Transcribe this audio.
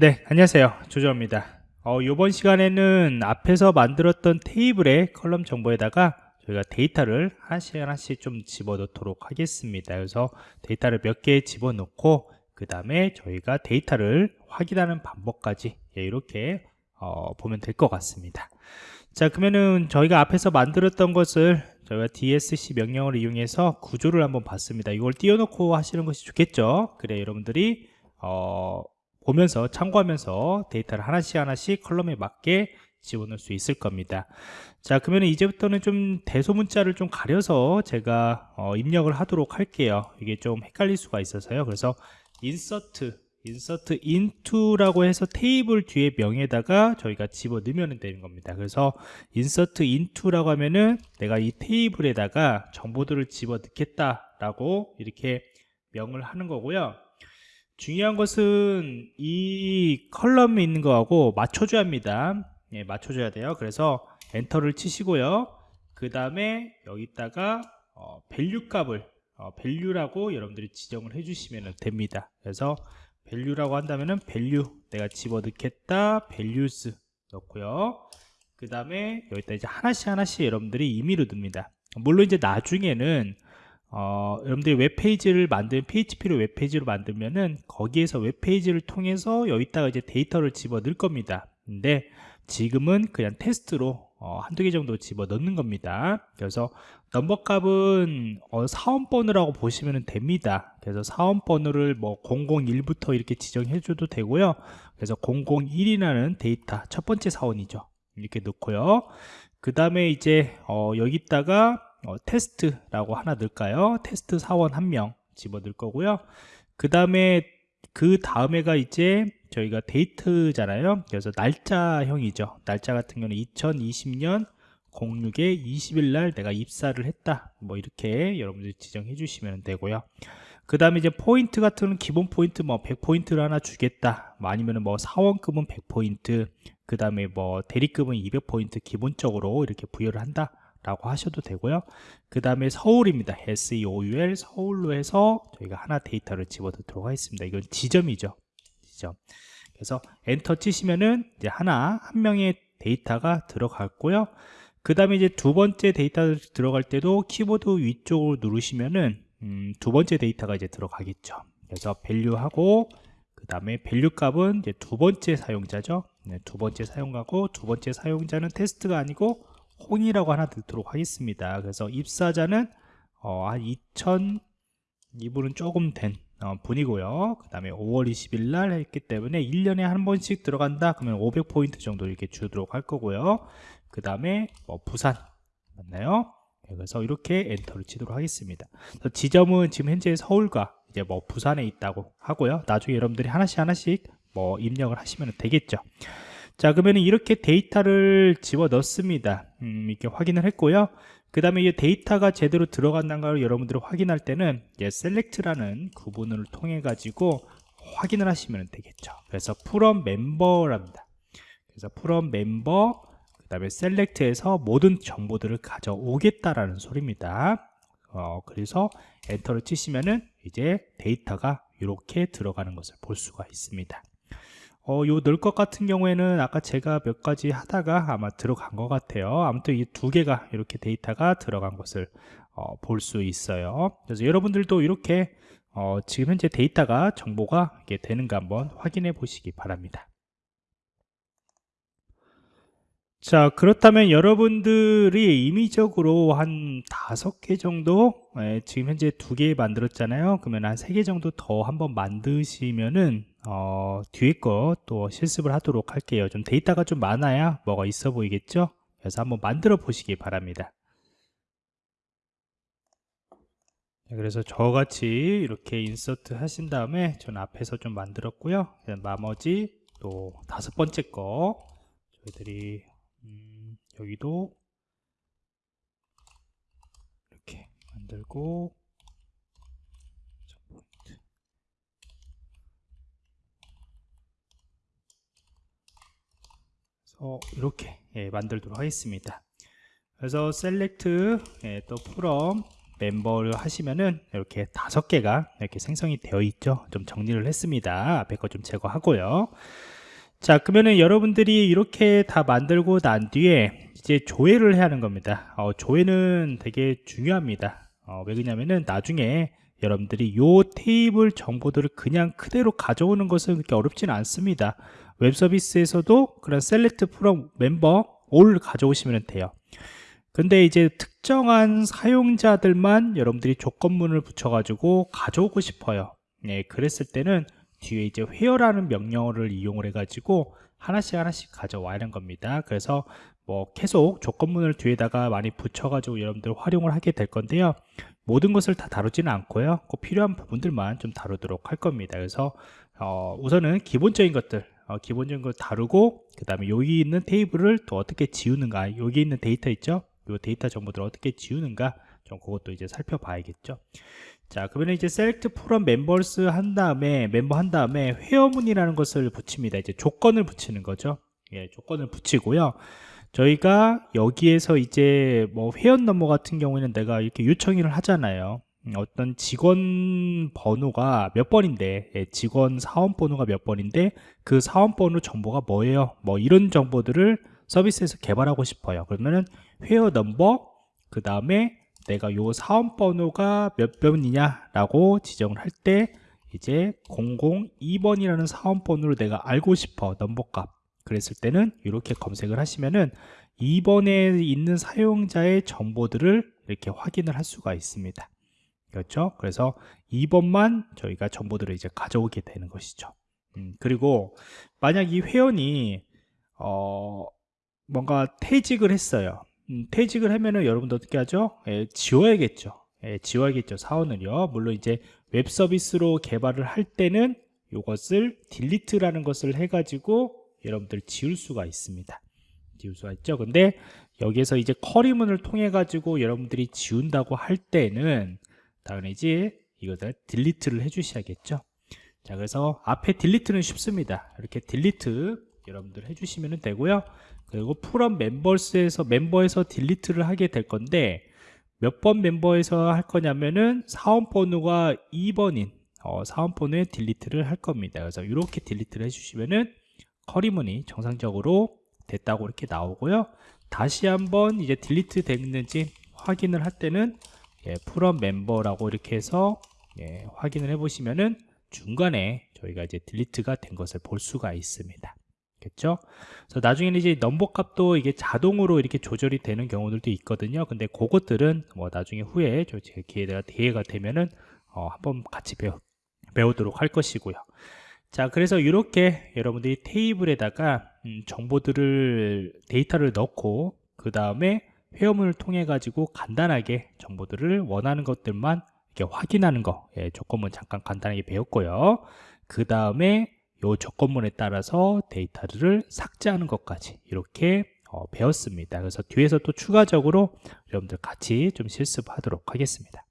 네, 안녕하세요. 조조입니다. 어, 이번 시간에는 앞에서 만들었던 테이블의 column 정보에다가 저희가 데이터를 하나씩 하나씩 좀 집어넣도록 하겠습니다. 그래서 데이터를 몇 개 집어넣고 그 다음에 저희가 데이터를 확인하는 방법까지 예, 이렇게 어, 보면 될 것 같습니다. 자, 그러면은 저희가 앞에서 만들었던 것을 저희가 DESC 명령을 이용해서 구조를 한번 봤습니다. 이걸 띄워놓고 하시는 것이 좋겠죠. 그래 여러분들이 어, 보면서 참고하면서 데이터를 하나씩 하나씩 컬럼에 맞게 집어넣을 수 있을 겁니다. 자 그러면 이제부터는 좀 대소문자를 좀 가려서 제가 어, 입력을 하도록 할게요. 이게 좀 헷갈릴 수가 있어서요. 그래서 insert insert into라고 해서 테이블 뒤에 명에다가 저희가 집어넣으면 되는 겁니다. 그래서 insert into라고 하면은 내가 이 테이블에다가 정보들을 집어넣겠다 라고 이렇게 명을 하는 거고요 중요한 것은 이 column에 있는 거하고 맞춰줘야 합니다. 예, 맞춰줘야 돼요. 그래서 엔터를 치시고요. 그 다음에 여기다가 어, value 값을 어, value라고 여러분들이 지정을 해주시면 됩니다. 그래서 value라고 한다면은 value 내가 집어넣겠다 values 넣고요. 그 다음에 여기다 이제 하나씩 하나씩 여러분들이 임의로 듭니다. 물론 이제 나중에는 어, 여러분들이 웹페이지를 만든 PHP로 웹페이지로 만들면은 거기에서 웹페이지를 통해서 여기다가 이제 데이터를 집어 넣을 겁니다. 근데 지금은 그냥 테스트로 어, 한두 개 정도 집어 넣는 겁니다. 그래서 넘버 값은 어, 사원번호라고 보시면 됩니다. 그래서 사원번호를 뭐 001부터 이렇게 지정해 줘도 되고요. 그래서 001이라는 데이터 첫 번째 사원이죠. 이렇게 넣고요. 그 다음에 이제 어, 여기다가 어, 테스트라고 하나 넣을까요? 테스트 사원 한 명 집어넣을 거고요. 그 다음에 그 다음에가 이제 저희가 date잖아요. 그래서 날짜형이죠. 날짜 같은 경우는 2020년 06에 20일 날 내가 입사를 했다. 뭐 이렇게 여러분들이 지정해 주시면 되고요. 그 다음에 이제 포인트 같은 기본 포인트 뭐 100포인트를 하나 주겠다. 뭐 아니면 뭐 사원급은 100포인트, 그 다음에 뭐 대리급은 200포인트 기본적으로 이렇게 부여를 한다. 라고 하셔도 되고요. 그 다음에 서울입니다. SEOUL 서울로 해서 저희가 하나 데이터를 집어넣도록 하겠습니다. 이건 지점이죠. 지점. 그래서 엔터 치시면은 이제 하나 한 명의 데이터가 들어갔고요. 그 다음에 이제 두 번째 데이터 들어갈 때도 키보드 위쪽으로 누르시면은 음, 두 번째 데이터가 이제 들어가겠죠. 그래서 value하고 그 다음에 value 값은 이제 두 번째 사용자죠. 네, 두 번째 사용하고 두 번째 사용자는 테스트가 아니고 홍이라고 하나 넣도록 하겠습니다. 그래서 입사자는 어, 한 2000 이분은 조금 된 어, 분이고요. 그 다음에 5월 20일 날 했기 때문에 1년에 한 번씩 들어간다. 그러면 500포인트 정도 이렇게 주도록 할 거고요. 그 다음에 뭐 부산 맞나요? 네, 그래서 이렇게 엔터를 치도록 하겠습니다. 지점은 지금 현재 서울과 이제 뭐 부산에 있다고 하고요. 나중에 여러분들이 하나씩 하나씩 뭐 입력을 하시면 되겠죠 자 그러면 이렇게 데이터를 집어 넣습니다. 음, 이렇게 확인을 했고요. 그 다음에 이 데이터가 제대로 들어간다는 걸 여러분들이 확인할 때는 예, select라는 구분을 통해 가지고 확인을 하시면 되겠죠. 그래서 from member랍니다. 그래서 from member 그 다음에 select에서 모든 정보들을 가져오겠다라는 소리입니다. 어, 그래서 엔터를 치시면은 이제 데이터가 이렇게 들어가는 것을 볼 수가 있습니다 어, 요 넣을 것 같은 경우에는 아까 제가 몇 가지 하다가 아마 들어간 것 같아요. 아무튼 이 두 개가 이렇게 데이터가 들어간 것을 어, 볼 수 있어요. 그래서 여러분들도 이렇게 어, 지금 현재 데이터가 정보가 이게 되는가 한번 확인해 보시기 바랍니다. 자 그렇다면 여러분들이 임의적으로 한 다섯 개 정도 예, 지금 현재 두 개 만들었잖아요. 그러면 한 세 개 정도 더 한번 만드시면은 어, 뒤에 거 또 실습을 하도록 할게요. 좀 데이터가 좀 많아야 뭐가 있어 보이겠죠? 그래서 한번 만들어 보시기 바랍니다. 그래서 저같이 이렇게 인서트 하신 다음에 전 앞에서 좀 만들었고요. 나머지 또 다섯 번째 거 저희들이 음, 여기도 이렇게 만들고 어, 이렇게 예, 만들도록 하겠습니다. 그래서 select 예, 또 from 멤버를 하시면은 이렇게 다섯 개가 이렇게 생성이 되어 있죠. 좀 정리를 했습니다. 앞에 거 좀 제거하고요. 자 그러면은 여러분들이 이렇게 다 만들고 난 뒤에 이제 조회를 해야 하는 겁니다. 어, 조회는 되게 중요합니다. 어, 왜 그러냐면은 나중에 여러분들이 요 테이블 정보들을 그냥 그대로 가져오는 것은 그렇게 어렵지는 않습니다 웹 서비스에서도 그런 select from member all 가져오시면 돼요. 근데 이제 특정한 사용자들만 여러분들이 조건문을 붙여 가지고 가져오고 싶어요. 예, 그랬을 때는 뒤에 이제 회어라는 명령어를 이용을 해 가지고 하나씩 하나씩 가져와야 하는 겁니다. 그래서 뭐 계속 조건문을 뒤에다가 많이 붙여 가지고 여러분들 활용을 하게 될 건데요. 모든 것을 다 다루지는 않고요. 꼭 필요한 부분들만 좀 다루도록 할 겁니다. 그래서 어, 우선은 기본적인 것들 어, 기본적인 걸 다루고 그 다음에 여기 있는 테이블을 또 어떻게 지우는가 여기 있는 데이터 있죠? 이 데이터 정보들을 어떻게 지우는가 좀 그것도 이제 살펴봐야겠죠. 자 그러면 이제 select from members 한 다음에 멤버 한 다음에 회원문이라는 것을 붙입니다. 이제 조건을 붙이는 거죠. 예, 조건을 붙이고요. 저희가 여기에서 이제 뭐 회원 넘버 같은 경우에는 내가 이렇게 요청을 하잖아요. 음, 어떤 직원 번호가 몇 번인데 예, 직원 사원 번호가 몇 번인데 그 사원 번호 정보가 뭐예요? 뭐 이런 정보들을 서비스에서 개발하고 싶어요. 그러면은 회원 넘버 그 다음에 내가 요 사원 번호가 몇 번이냐 라고 지정을 할 때 이제 002번이라는 사원 번호를 내가 알고 싶어 넘버 값. 그랬을 때는 이렇게 검색을 하시면은 2번에 있는 사용자의 정보들을 이렇게 확인을 할 수가 있습니다 그렇죠? 그래서 2번만 저희가 정보들을 이제 가져오게 되는 것이죠. 음, 그리고 만약 이 회원이 어, 뭔가 퇴직을 했어요. 음, 퇴직을 하면은 여러분도 어떻게 하죠? 예, 지워야겠죠. 예, 지워야겠죠 사원을요. 물론 이제 웹 서비스로 개발을 할 때는 이것을 delete라는 것을 해가지고 여러분들 지울 수가 있습니다. 지울 수가 있죠. 근데 여기에서 이제 query문을 통해 가지고 여러분들이 지운다고 할 때는 당연히지 이것을 delete를 해 주셔야겠죠? 자 그래서 앞에 delete는 쉽습니다. 이렇게 delete 여러분들 해주시면 되고요. 그리고 from members에서 멤버에서 delete를 하게 될 건데 몇 번 멤버에서 할 거냐면은 사원 번호가 2번인 어, 사원 번호에 delete를 할 겁니다. 그래서 이렇게 delete를 해주시면은 query문이 정상적으로 됐다고 이렇게 나오고요. 다시 한번 이제 delete 됐는지 확인을 할 때는 예, 프롬 멤버라고 이렇게 해서 예, 확인을 해 보시면은 중간에 저희가 이제 딜리트가 된 것을 볼 수가 있습니다 겠죠? 그래서 나중에는 이제 넘버 값도 이게 자동으로 이렇게 조절이 되는 경우들도 있거든요. 근데 그것들은 뭐 나중에 후에 저 기회가 기회가 되면은 어, 한번 같이 배우, 배우도록 할 것이고요. 자, 그래서 이렇게 여러분들이 테이블에다가 음, 정보들을 데이터를 넣고 그 다음에 회원문을 통해 가지고 간단하게 정보들을 원하는 것들만 이렇게 확인하는 거 예, 조건문 잠깐 간단하게 배웠고요. 그 다음에 요 조건문에 따라서 데이터를 삭제하는 것까지 이렇게 어, 배웠습니다. 그래서 뒤에서 또 추가적으로 여러분들 같이 좀 실습하도록 하겠습니다.